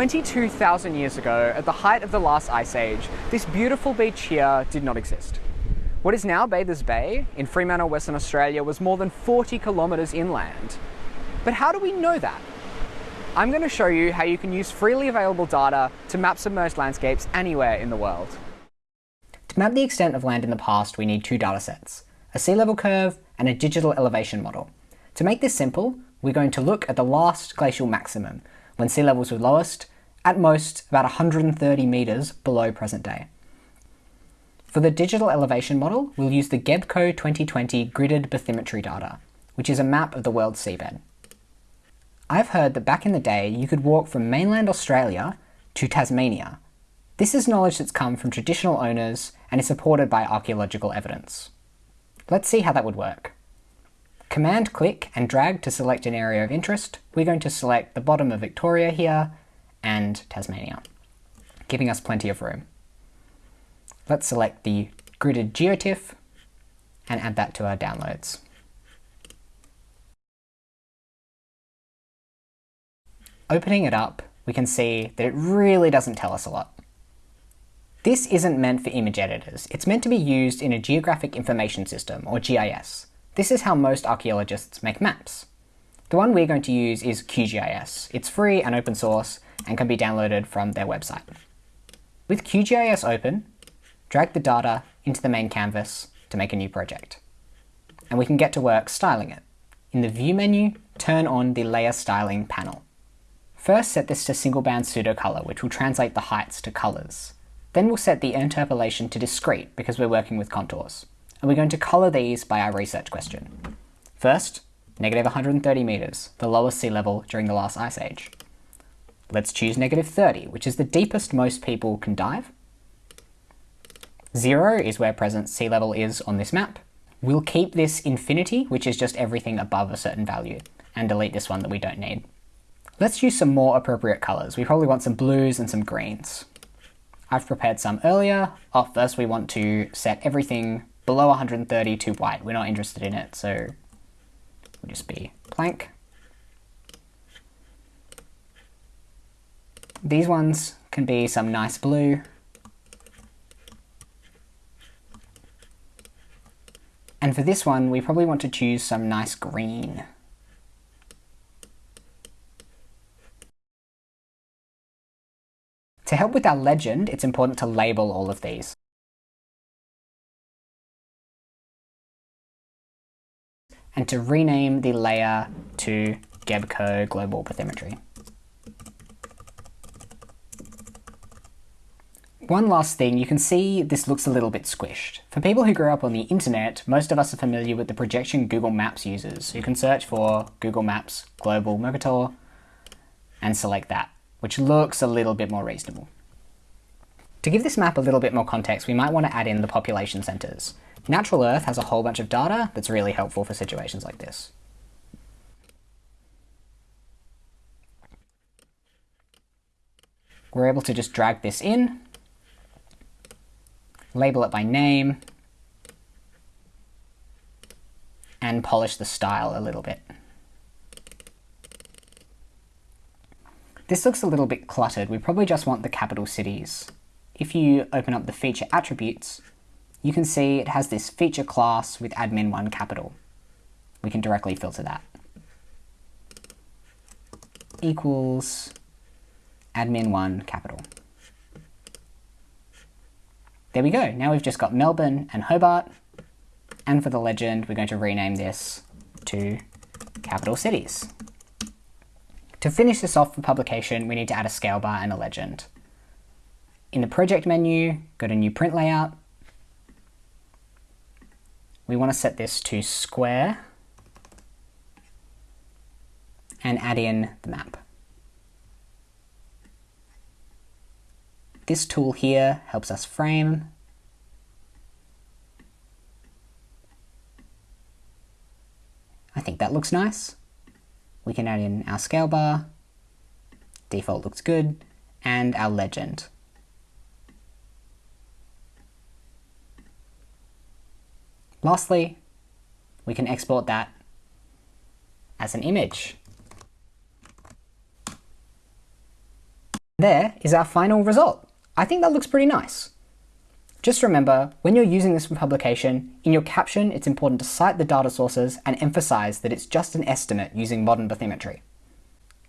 22,000 years ago, at the height of the last ice age, this beautiful beach here did not exist. What is now Bathers Bay, in Fremantle, Western Australia, was more than 40 kilometres inland. But how do we know that? I'm going to show you how you can use freely available data to map submerged landscapes anywhere in the world. To map the extent of land in the past, we need two datasets, a sea level curve and a digital elevation model. To make this simple, we're going to look at the last glacial maximum, when sea levels were lowest, at most about 130 metres below present day. For the digital elevation model, we'll use the GEBCO 2020 gridded bathymetry data, which is a map of the world's seabed. I've heard that back in the day you could walk from mainland Australia to Tasmania. This is knowledge that's come from traditional owners and is supported by archaeological evidence. Let's see how that would work. Command click and drag to select an area of interest. We're going to select the bottom of Victoria here and Tasmania, giving us plenty of room. Let's select the gridded geotiff and add that to our downloads. Opening it up, we can see that it really doesn't tell us a lot. This isn't meant for image editors. It's meant to be used in a Geographic Information System, or GIS. This is how most archaeologists make maps. The one we're going to use is QGIS. It's free and open source and can be downloaded from their website. With QGIS open, drag the data into the main canvas to make a new project. And we can get to work styling it. In the View menu, turn on the Layer Styling panel. First set this to single band pseudo-color, which will translate the heights to colors. Then we'll set the interpolation to discrete because we're working with contours. And we're going to color these by our research question. First, negative 130 meters, the lowest sea level during the last ice age. Let's choose negative 30, which is the deepest most people can dive, Zero is where present sea level is on this map. We'll keep this infinity, which is just everything above a certain value, and delete this one that we don't need. Let's use some more appropriate colours. We probably want some blues and some greens. I've prepared some earlier. Oh, first we want to set everything below 130 to white. We're not interested in it, so we'll just be blank. These ones can be some nice blue. And for this one, we probably want to choose some nice green. To help with our legend, it's important to label all of these. And to rename the layer to GEBCO Global Bathymetry. One last thing, you can see this looks a little bit squished. For people who grew up on the internet, most of us are familiar with the projection Google Maps uses. You can search for Google Maps Global Mercator and select that, which looks a little bit more reasonable. To give this map a little bit more context, we might want to add in the population centres. Natural Earth has a whole bunch of data that's really helpful for situations like this. We're able to just drag this in label it by name, and polish the style a little bit. This looks a little bit cluttered. We probably just want the capital cities. If you open up the feature attributes, you can see it has this feature class with admin1 capital. We can directly filter that. Equals admin1 capital. There we go. Now we've just got Melbourne and Hobart. And for the legend, we're going to rename this to capital cities. To finish this off for publication, we need to add a scale bar and a legend. In the project menu, go to new print layout. We want to set this to square and add in the map. This tool here helps us frame. I think that looks nice. We can add in our scale bar, default looks good, and our legend. Lastly, we can export that as an image. There is our final result. I think that looks pretty nice. Just remember, when you're using this for publication, in your caption it's important to cite the data sources and emphasize that it's just an estimate using modern bathymetry.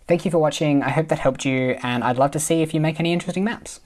Thank you for watching, I hope that helped you, and I'd love to see if you make any interesting maps.